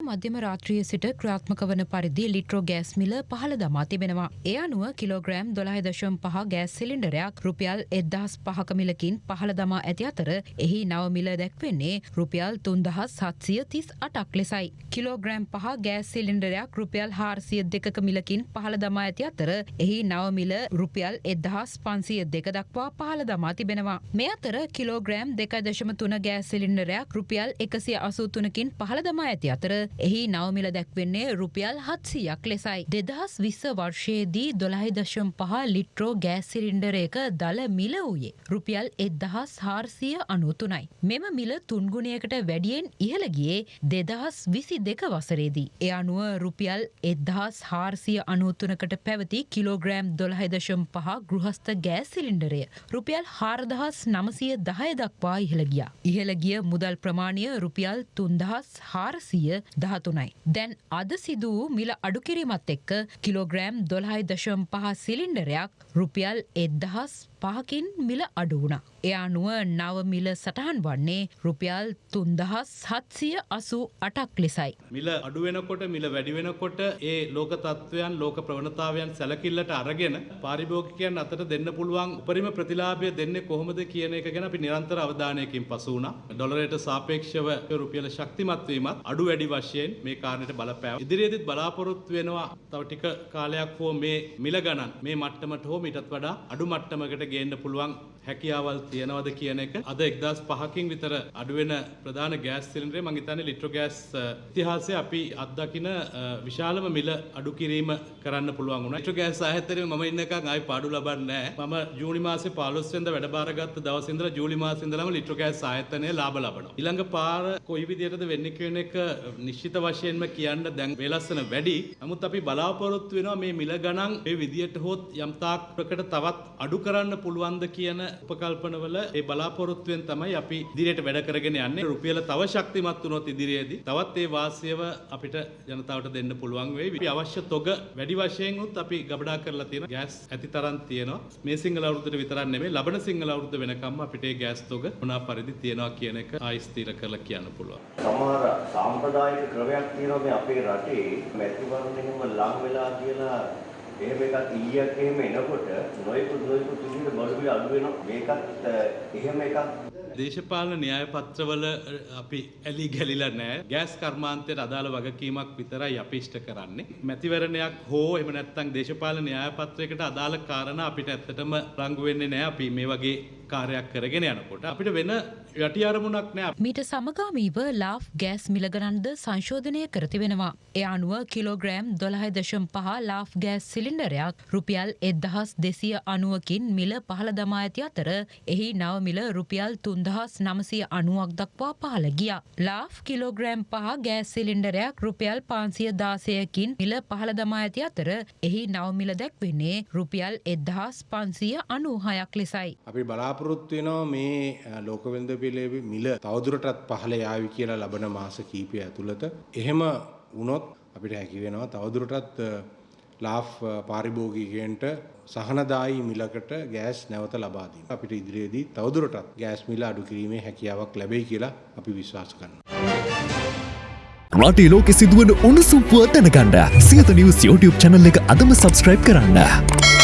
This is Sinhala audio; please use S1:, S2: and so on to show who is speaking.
S1: මධ්‍යම රාත්‍රිය සිට ක්‍රාත්මක වන පරිදි ලිට්‍රෝ ගෑස් මිල පහළ දමා තිබෙනවා. ඒ අනුව කිලෝග්‍රෑම් දොළහයි දශම් පහ ගෑස් සිලින්ඩරයක් රුපියල් එද්දහස් පහක මිලකින් පහළ දමා ඇති අතර එහි නව මිල දැක්වෙන්නේ රුපියල් තුන්දහස් සත්සිය තිස් අටක් ලෙසයි. කිලෝග්‍රෑම් පහ ගෑස් සිලින්ඩරයක් රුපියල් හාරසිය දෙකක මිලකින් පහළ දමා ඇති අතර එහි නව මිල රුපියල් එදහස් පන්සිය දෙක දක්වා පහළ දමා තිබෙනවා. මේ අතර කිලෝග්‍රෑම් දෙක දශම තුන ගෑස් සිලින්ඩරයක් රුපියල් එකසිය අසූතුනකින් පහළ දමා ඇති අතර එහි නවමිල දැක්වෙන්නේ රුපියල් හත්සියක් ලෙසයි. දෙදහස් විස්ස වර්ෂයේදී දොළහි දශම් පහ ලිට්‍රෝ ගෑස් සිලින්ඩරයක දල මිල වූයේ. රුපියල් එදහස් හාර්සිය අනුතුනයි. මෙම මිල තුන්ගුණයකට වැඩියෙන් ඉහළගියේ දෙදහස් විසි දෙක වසරේදී. එය අනුව රුපියල් එදහස් හාර්සිය අනුතුනකට පැවති කිලෝග්‍රෑම් දොළහයිදශම් පහ ගෘහස්ත ගෑස් සිලින්ඩරය. රුපියල් හාරදහස් නමසය දහය දක්වා ඉහළගිය. ඉහළගිය මුදල් ප්‍රමාණය රුපියල් තුන්දහස් හාරසිය දහතුනයි. දැන් අද සිදු වූ මිල අඩුකිරීමත් එක්ක කිලෝග්‍රෑම් දොළහයි දශම් පහ සිලින්ඩරයක් රුපියල් එද්දහස් පහකින් මිල අඩු වුණා. එය අනුව නව මිල සටහන් වන්නේ රුපියල් තුන්දහස් සත්සිය අසූ අටක් ලෙසයි.
S2: මිල අඩුවෙනකොට මිල වැඩිවෙනකොට ඒ ලෝක තත්ත්වයන් ලෝක ප්‍රවණතාවයන් සැලකිල්ලට අරගෙන පාරිභෝගිකයන් අතට දෙන්න පුළුවන් උපරිම ප්‍රතිලාභය දෙන්නේ කොහොමද කියන එක ගැන අපි නිරන්තර අවධානයකින් පසු වුණා. ඩොලරයට සාපේක්ෂව රුපියල ශක්තිමත් වීමත් අඩු වැඩි වශයෙන් මේ කාරණයට බලපෑව. ඉදිරියේදීත් බලාපොරොත්තු වෙනවා තව ටික කාලයක් හෝ මේ මිල ගණන් මේ මට්ටමට හෝ මීටත් වඩා අඩු මට්ටමකට ගේන්න පුළුවන් හැකියාවල් තියෙනවද කියන එක අද එක්දස් පහකින් විතර අඩුවෙන ප්‍රධාන ගෑස් සිලින්ඩරේ මං හිතන්නේ ලිට්‍රෝ ගෑස් ඉතිහාසයේ අපි අත්දකින විශාලම මිල අඩු කිරීම කරන්න පුළුවන් වුණා. ලිට්‍රෝ ගෑස් ආයතනයේ මම ඉන්න එකක් ආයි පාඩු ලබන්නේ නැහැ. මම ජූනි මාසේ 15 වෙනිදා වැඩ බාරගත්ත දවසේ ඉඳලා ජූලි මාසේ ඉඳලාම ලිට්‍රෝ ගෑස් ආයතනයේ ලාභ ලබනවා. ඊළඟ පාර කොයි විදිහටද වෙන්නේ කියන එක නිශ්චිත වශයෙන්ම කියන්න දැන් වේලස්සන වැඩි. නමුත් අපි බලාපොරොත්තු වෙනවා මේ මිල ගණන් මේ විදියට හොත් යම් තාක් ප්‍රකට තවත් අඩු කරන්න පුළුවන්ද කියන උපකල්පනවල ඒ බලාපොරොත්තුවෙන් තමයි අපි ඉදිරියට වැඩ කරගෙන යන්නේ. රුපියල තව ශක්තිමත් වුණොත් ඉදිරියේදී තවත් ඒ වාසියව අපිට ජනතාවට දෙන්න පුළුවන් වෙයි. අපි අවශ්‍ය තොග වැඩි වශයෙන් උත් අපි ගබඩා කරලා තියෙන ගෑස් ඇති තරම් තියෙනවා. මේ සිංහල අවුරුද්දට විතරක් නෙමෙයි ලබන සිංහල අවුරුද්ද වෙනකම්ම අපිට ඒ ගෑස් තොග මොනවා පරිදි තියෙනවා කියන එක ආයි ස්ථිර කරලා කියන්න පුළුවන්.
S3: සමහර සාම්ප්‍රදායික ක්‍රමයක් තියෙනවා මේ අපේ රටේ මැතිවරණයෙම ලං වෙලා කියලා එහෙම එකක් ඊයක් එහෙම එනකොට නොයෙකුත් නොයෙකුත් විදිහට බඩු බිල අඩු වෙනවා. මේකත් එහෙම එකක්.
S2: දේශපාලන න්‍යාය පත්‍රවල අපි ඇලි ගැලිලා නෑ ගෑස් කර්මාන්තයට අදාළ වගකීමක් විතරයි අපි ඉෂ්ට කරන්නේ. මැතිවරණයක් හෝ එහෙම නැත්නම් දේශපාලන න්‍යාය පත්‍රයකට අදාළ කාරණා අපිට ඇත්තටම රංගු වෙන්නේ නෑ අපි මේ වගේ කාර්යයක් කරගෙන යනකොට අපිට වෙන යටි අරමුණක් නෑ
S1: මීට සමගාමීව ලාෆ් ගෑස් මිලගණන්ද සංශෝධනය කර තිබෙනවා. එය අනුව කිලෝග්‍රෑම් දොළහයි දශම් පහ ලාෆ් ගෑස් සිලින්ඩරයක් රුපියල් එද්දහස් දෙසිය අනුවකින් මිල පහළ දමා ඇති අතර එහි නව මිල රුපියල් තුන්දහස් නමසය අනුවක් දක්වා පහළ ගිය. ලාෆ් කිලෝග්‍රෑම් පහ ගෑස් සිලින්ඩරයක් රුපියල් පාන්සිය දාසයකින් මිල පහළ දමා ඇති අතර එහි නව මිල දැක්වෙන්නේ රුපියල් එද්දහස් පන්සිය අනූහයක් ලෙසයි.
S4: අපි බලාපොරොත්තු වෙනවා මේ ලෝකවෙළඳ පිළිවෙල මිල තවදුරටත් පහළ යාවි කියලා ලබන මාස කීපය ඇතුළත. එහෙම වුණොත් අපිට හැකි වෙනවා තවදුරටත් ලාෆ් පාරිභෝගිකයන්ට සහනදායි මිලකට ගෑස් නැවත ලබා දීම. අපිට ඉදිරියේදී තවදුරටත් ගෑස් මිල අඩු කිරීමේ හැකියාවක් ලැබෙයි කියලා අපි විශ්වාස කරනවා.
S5: රටේ ලෝකෙ සිදුවන උණුසුම් පුව දැනගන්න සියත නිවස් YouTube channel එක අදම subscribe කරන්න.